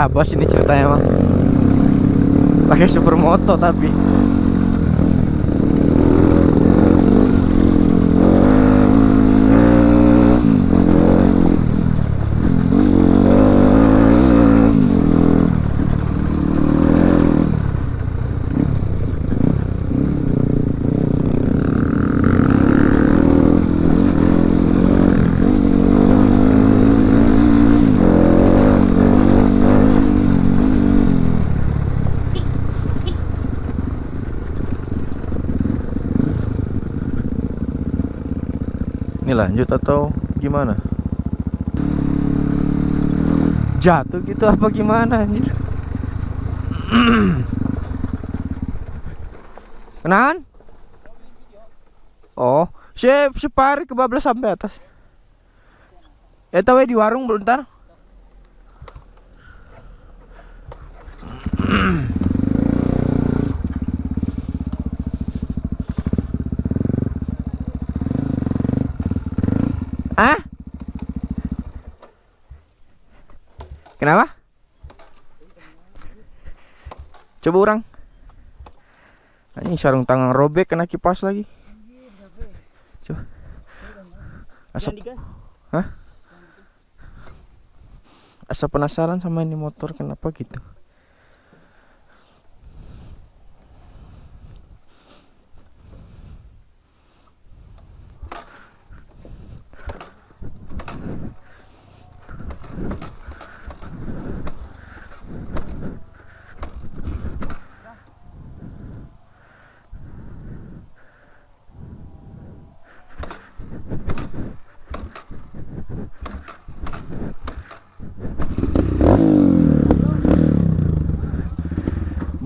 terabas ini ceritanya mah pakai supermoto tapi ini lanjut atau gimana? Jatuh gitu apa gimana anjir? Kenalan? Oh sip separi kebablas sampai atas. Ya tahu di warung bentar Ah? Kenapa? Coba orang. Ini sarung tangan robek kena kipas lagi. Coba. Asap. Hah? Asa penasaran sama ini motor kenapa gitu?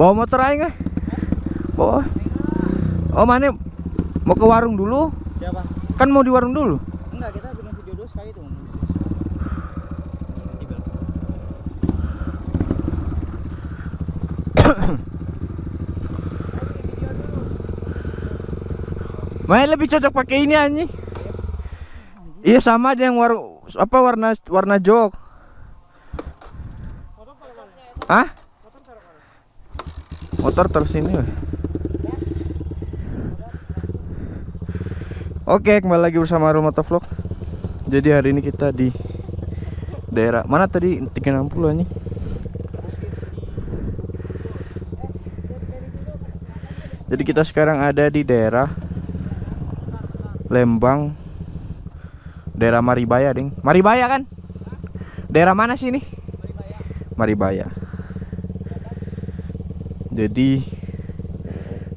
Bawa motor aja nggak? Bawa. Oh mana? Mau ke warung dulu? Siapa? Kan mau di warung dulu. Enggak, kita bikin video dulu sekali tuh. Main lebih cocok pakai ini anjing. Iya sama ada yang war apa warna warna jok. Hah? Motor terus ini. Oke, kembali lagi bersama Arul Motovlog. Jadi hari ini kita di daerah mana tadi 360 anjing. Jadi kita sekarang ada di daerah Lembang Daerah Maribaya, Ding. Maribaya kan? Daerah mana sih ini? Maribaya. Jadi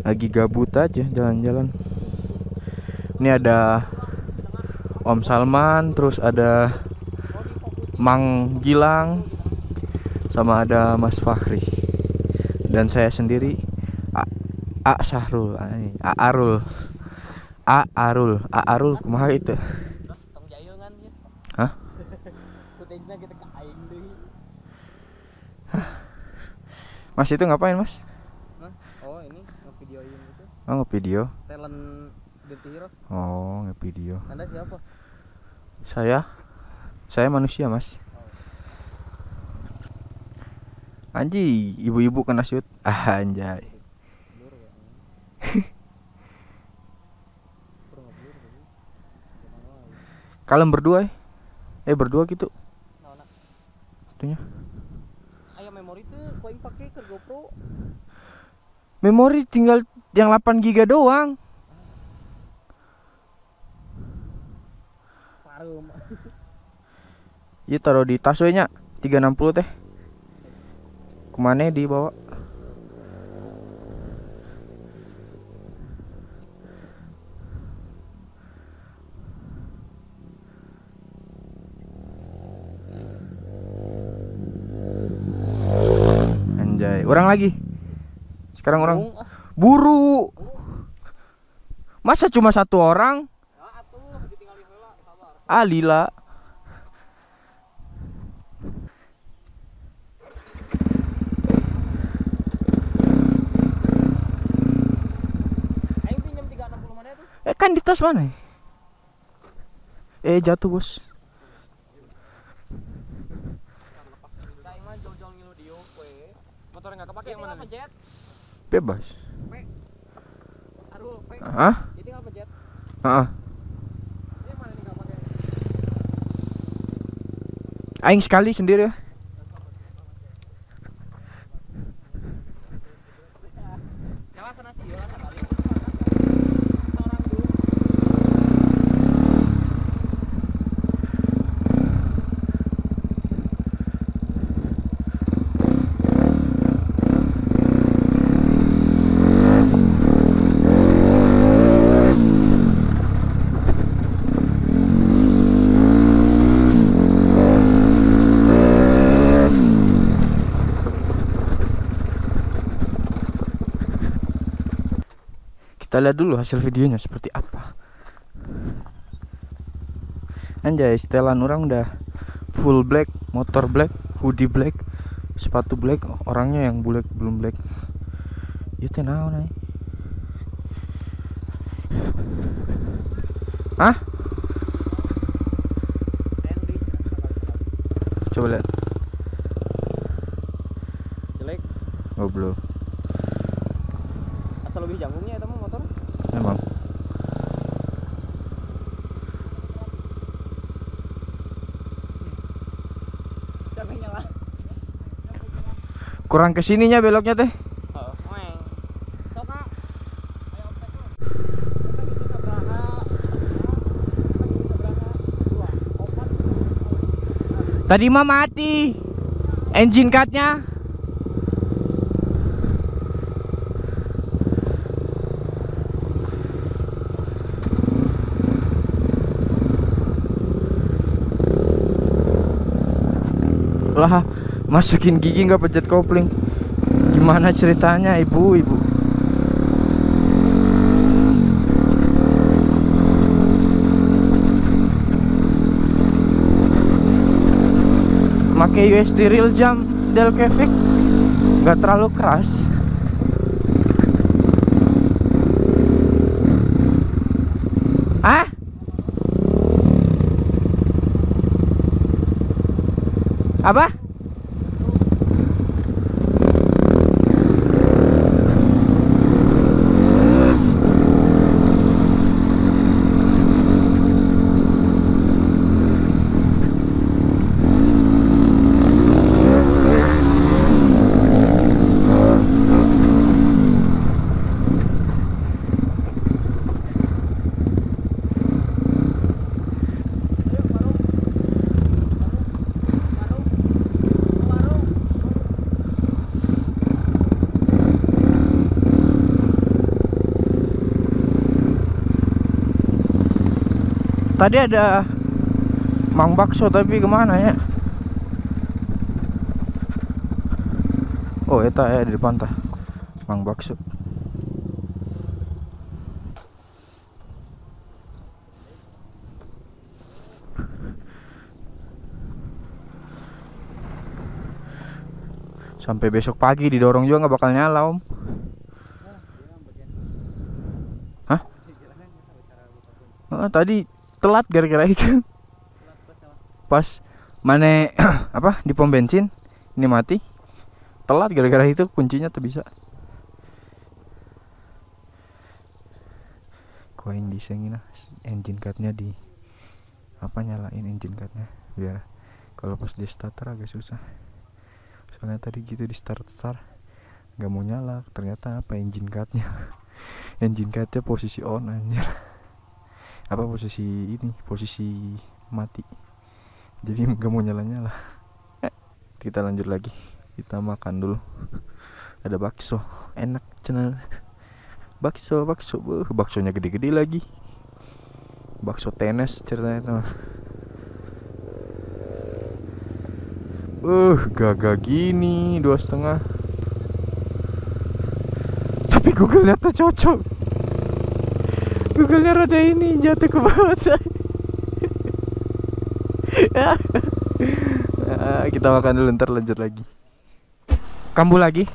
lagi gabut aja jalan-jalan. Ini ada Om Salman, terus ada Mang Gilang, sama ada Mas Fahri. Dan saya sendiri A, A Sahrul, A Arul. A Arul, A Arul kumaha itu? Hah? Mas itu ngapain, Mas? Hah? Oh, ini ngevideoin itu Oh, ngevideo. talent Dirty Heroes. Oh, ngevideo. Anda siapa? Saya saya manusia, Mas. Anji, ibu-ibu kena shoot. Ah, anjay. Kalian berdua eh? Eh berdua gitu. Naona. Itunya. Aya memori tuh kau yang pakai ke GoPro. Memori tinggal yang 8 giga doang. Parum. Iya taruh di tas we nya 360 teh. Ke mana dibawa? orang lagi sekarang orang. Buru. Masa cuma satu orang? Ah lila. Aing pinjam 360 mana tuh? eh kan di tas mana? Eh jatuh bos. Da aing mah jauh-jauh ngilu dieu we. Motor enggak kepake yang mana? Jet. bebas Ah Ditinggal ah pake? aing sekali sendiri. ya lihat dulu hasil videonya seperti apa anjay setelan orang udah full black motor black hoodie black sepatu black orangnya yang black belum black itu naon nih Hah? Henry. Coba lihat. Jelek. Goblok. Asal lebih janggungnya eta mah motor. Emang. Capek nyala. Kurang ke sininya beloknya teh. Tadi mah mati. Engine cutnya. Lah, masukin gigi nggak pencet kopling. Gimana ceritanya, Ibu, Ibu? Pakai USD real jam Delcavic nggak terlalu keras. Ah? Apa? Tadi ada Mang Bakso tapi ke mana ya? Oh, eta ya di depan tah. Mang Bakso. Sampai besok pagi didorong juga nggak bakal nyala om. Hah? Oh, tadi telat gara-gara itu. Pas mana apa di pom bensin ini mati. Telat gara-gara itu kuncinya tuh bisa. Koin disengin engine cutnya di apa nyalain engine cutnya biar kalau pas di starter agak susah soalnya tadi gitu di start start nggak mau nyala ternyata apa engine cutnya engine cutnya posisi on anjir apa posisi ini posisi mati. Jadi nggak mau nyala nyala kita lanjut lagi. Kita makan dulu. Ada bakso. Enak cenah bakso bakso. Beuh, baksonya gede-gede lagi. Bakso tenis ceritanya itu mah. Uh, gagah gini dua setengah. Google-nya tuh cocok. Google-nya rada ini jatuh ke bawah saya. Ah, kita makan dulu ntar lanjut lagi. Kambuh lagi?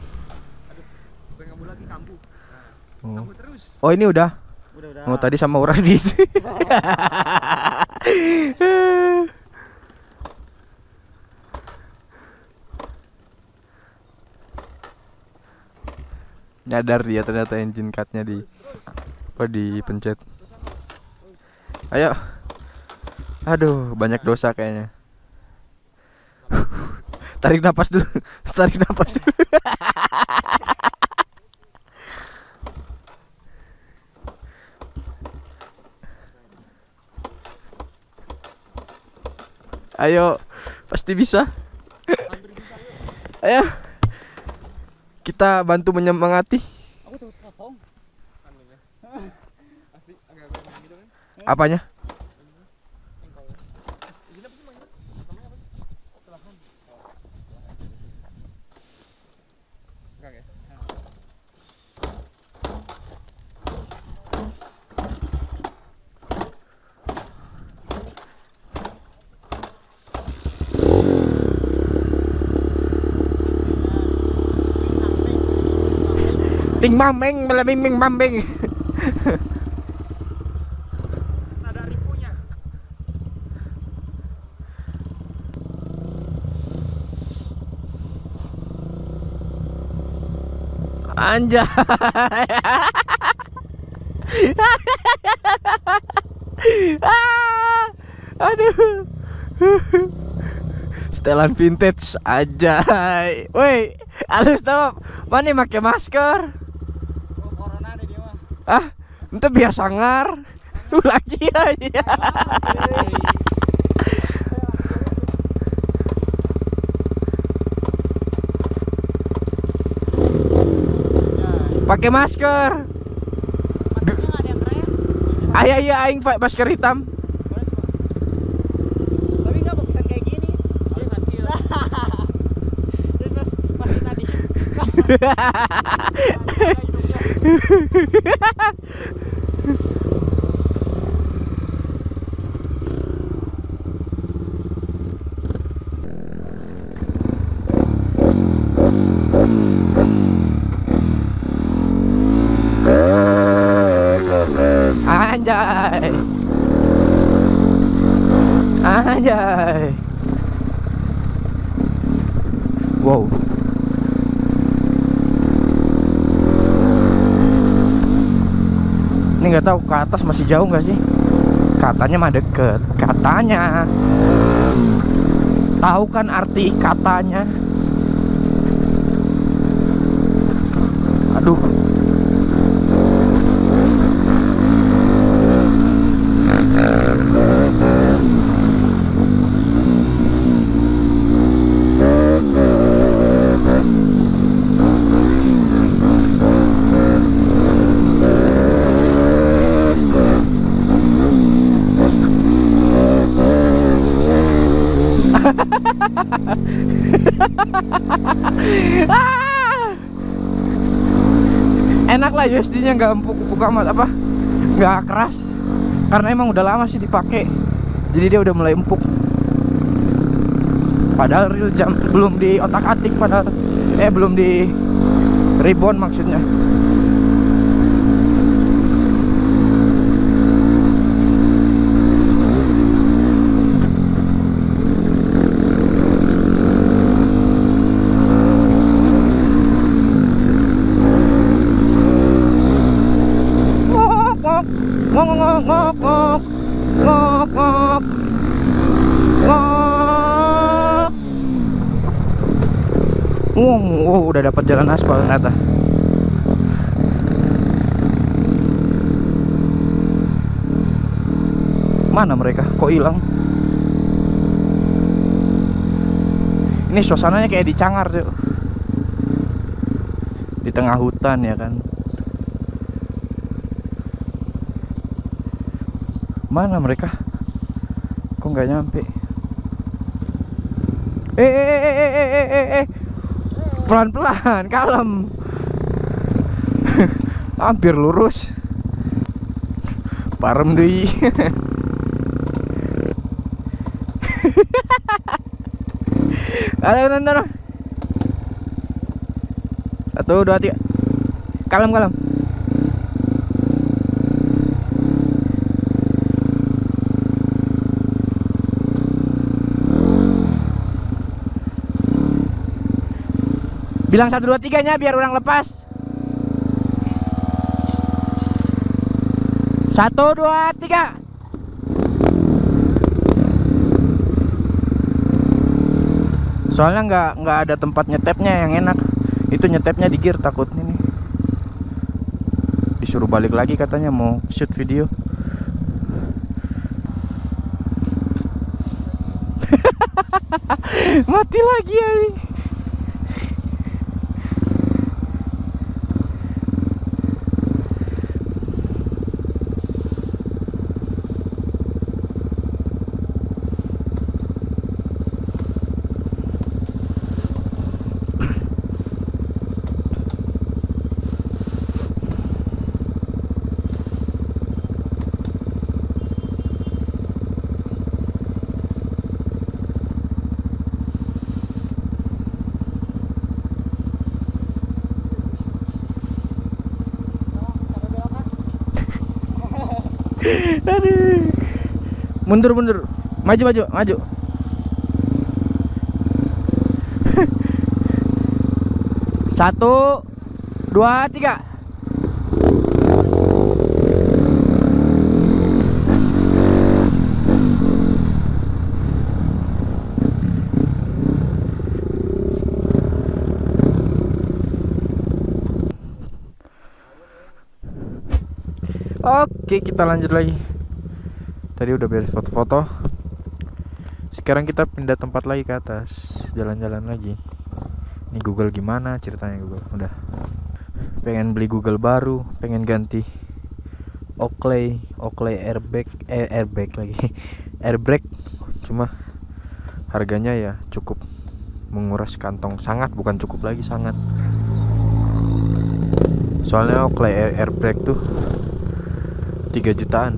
Oh. Kambuh terus. Oh ini udah. Udah udah. Oh tadi sama Uradi. Nyadar dia ternyata engine cutnya di apa dipencet. Ayo. Aduh, banyak dosa kayaknya. Tarik napas dulu. Tarik napas dulu. Ayo, pasti bisa. Ayo. Kita bantu menyemangati. Apanya? Ting mameng, malaming ming. Anjay. Ah, Aduh. Setelan vintage aja. Woi, halus stop. Mana pakai masker? Oh, corona deh dia mah. Ah, itu biar sangar. Lagi aja. pakai masker. Ayah iya, iya aing pakai masker hitam. Tapi bagusan kayak gini. Hahaha Anjay. Anjay. Wow. Ini nggak tahu ke atas masih jauh nggak sih? Katanya mah deket. Katanya. Tahu kan arti katanya? Aduh. Ah! Enak lah USD-nya nggak empuk-empuk amat apa? Nggak keras. Karena emang udah lama sih dipakai. Jadi dia udah mulai empuk. Padahal real jam belum di otak-atik padahal eh belum di ribbon maksudnya. Dapat jalan aspal ternyata. Mana mereka? Kok hilang? Ini suasananya kayak di Cangar, tuh. Di tengah hutan ya kan. Mana mereka? Kok nggak nyampe? Eh, eh, eh, eh, eh, eh, eh, eh. Pelan-pelan, kalem. hampir lurus. Parem deh ayo nonton satu dua tiga. Kalem kalem bilang satu dua tiganya biar orang lepas. Satu dua tiga. Soalnya nggak nggak ada tempat nyetepnya yang enak. Itu nyetepnya di gear takut ini disuruh balik lagi katanya mau shoot video. Mati lagi ya Aduh. Mundur mundur. Maju maju maju. Satu, dua, tiga. Oke, kita lanjut lagi. Tadi udah beres foto-foto. Sekarang kita pindah tempat lagi ke atas, jalan-jalan lagi. Ini Google gimana ceritanya Google? Udah. Pengen beli Google baru, pengen ganti Oakley, Oakley airbag, eh, airbag lagi. Airbrake cuma harganya ya cukup menguras kantong sangat bukan cukup lagi sangat soalnya Oakley air airbag tuh 3 jutaan.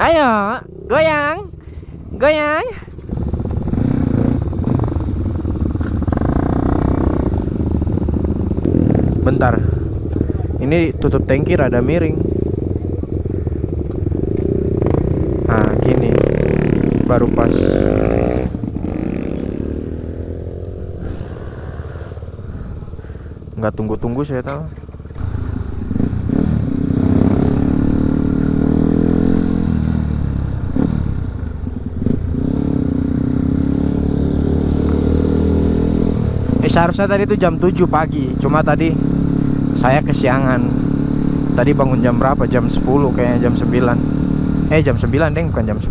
Ayo goyang goyang. Bentar ini tutup tangki rada miring. Nah gini baru pas. Nggak tunggu-tunggu saya tahu Eh seharusnya tadi itu jam 7 pagi Cuma tadi saya kesiangan. Tadi bangun jam berapa? Jam 10 kayaknya jam 9 Eh jam 9 deh bukan jam 10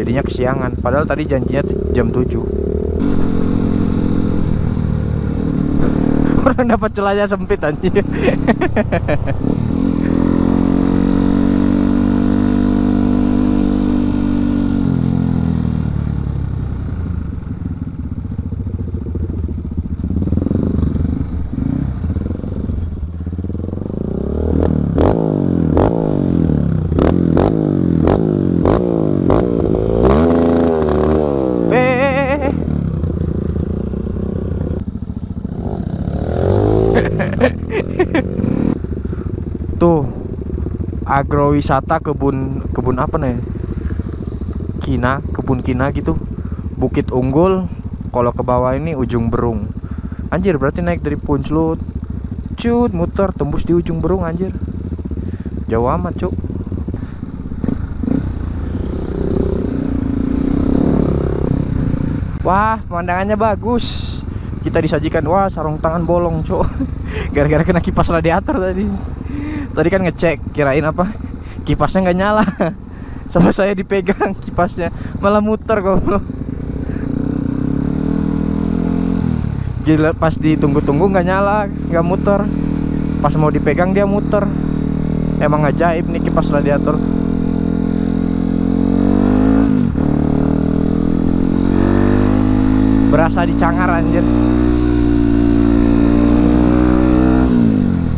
Jadinya kesiangan Padahal tadi janjinya jam 7 Orang dapat celahnya sempit anjir Eh, eh, eh, eh. Tuh agrowisata kebun kebun apa nih? Kina, kebun kina gitu. Bukit Unggul. Kalau ke bawah ini ujung Berung. Anjir, berarti naik dari Punclut. Cut, muter tembus di ujung Berung anjir. Jauh amat, Cuk. Wah, pemandangannya bagus. Kita disajikan wah sarung tangan bolong, Cuk. Gara-gara kena kipas radiator tadi. Tadi kan ngecek, kirain apa? Kipasnya nggak nyala. Sama saya dipegang kipasnya, malah muter goblok. Gila pas ditunggu-tunggu nggak nyala, nggak muter. Pas mau dipegang dia muter. Emang ajaib nih kipas radiator. Berasa dicangar anjir.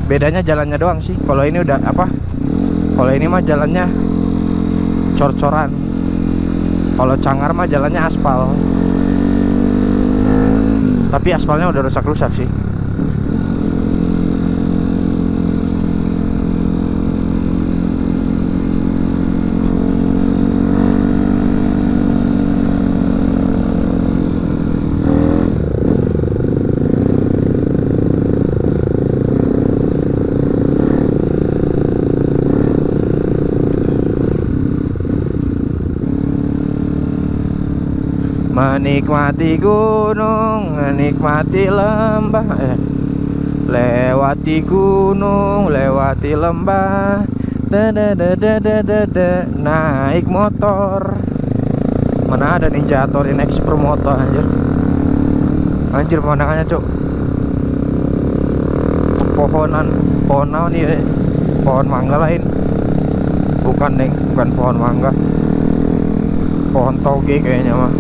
Bedanya jalannya doang sih. Kalau ini udah apa kalau ini mah jalannya cor-coran. Kalau cangar mah jalannya aspal. Tapi aspalnya udah rusak-rusak sih Menikmati gunung, menikmati lembah eh. Lewati gunung, lewati lembah. Dadadadadadada Naik motor. Mana ada ninja naik super motor anjir. Anjir pemandangannya cok Pohonan Pohon naon nih Pohon mangga lain. Bukan neng, bukan pohon mangga. Pohon toge kayaknya mah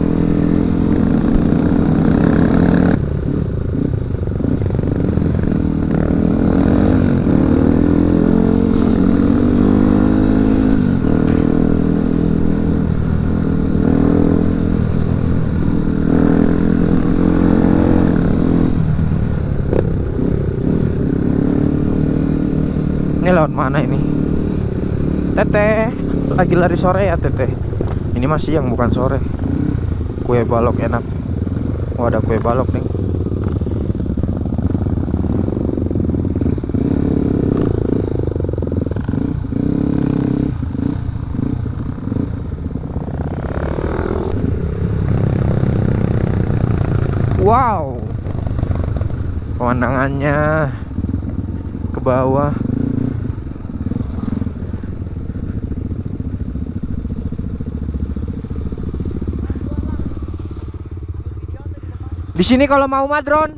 Ini lewat mana ini? Teteh, lagi lari sore ya teteh. Ini masih siang bukan sore. Kue balok enak. Oh ada kue balok nih. Wow, pemandangannya ke bawah. Di sini kalau mau madron.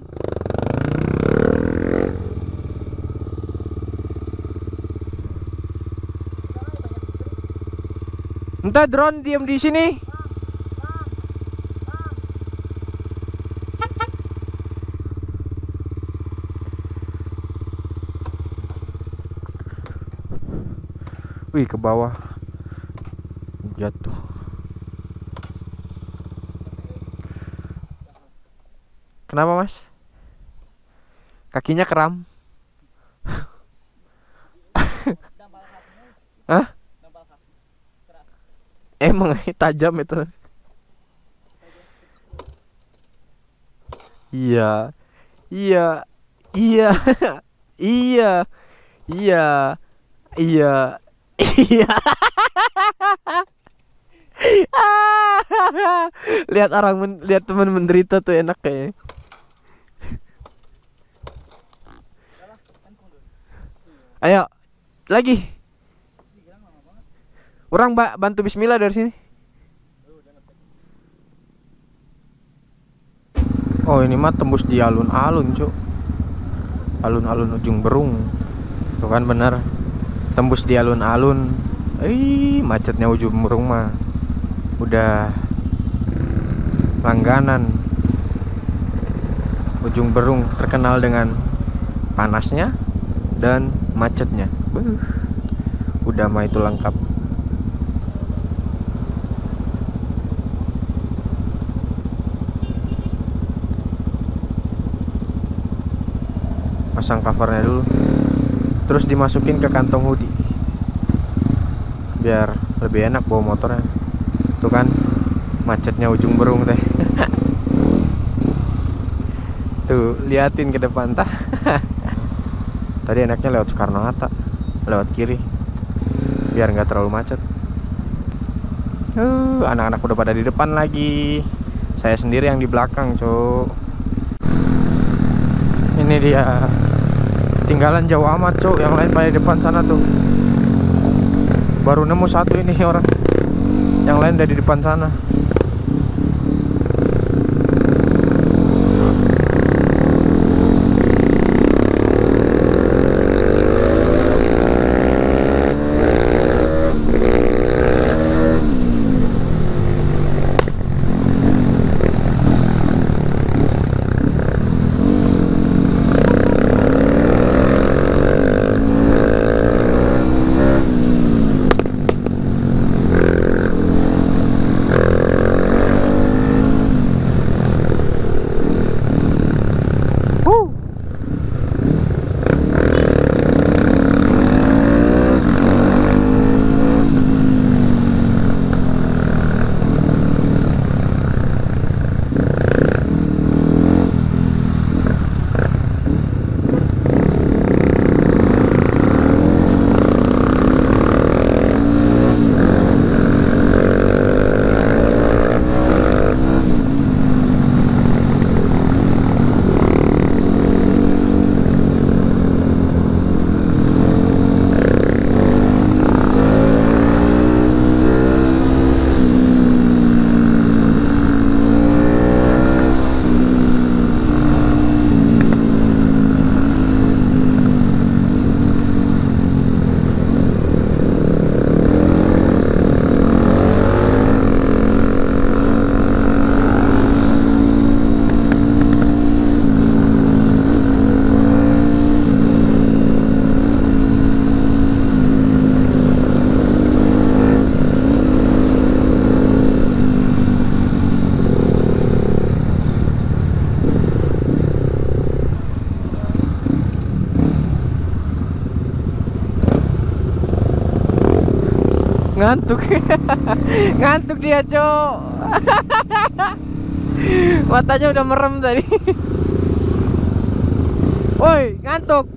Entah drone diam di sini. Wih ke bawah jatuh. Kenapa mas? Kakinya kram? Hah? Emang tajam itu. Iya. Iya. Iya. iya. Iya. Iya. Iya. lihat orang lihat teman menderita tuh enak kayaknya. Ayo, lagi. Orang mbak bantu Bismillah dari sini. Oh ini mah tembus di alun-alun cuk. Alun-alun ujung berung. Tuh kan bener. Tembus di alun-alun. Ih macetnya ujung berung mah. Udah Langganan. Ujung berung terkenal dengan Panasnya Dan macetnya. Udah mah itu lengkap. Pasang covernya dulu. Terus dimasukin ke kantong hoodie. Biar lebih enak bawa motornya. Tuh kan macetnya ujung berung teh. Tuh liatin ke depan tah tadi enaknya lewat Soekarno Hatta lewat kiri. Biar nggak terlalu macet. Uh anak-anak udah pada di depan lagi. Saya sendiri yang di belakang cuk. Ini dia. Ketinggalan jauh amat cok yang lain pada depan sana tuh. Baru nemu satu ini orang. Yang lain udah di depan sana ngantuk. Ngantuk dia cok. Matanya udah merem tadi. Woi ngantuk.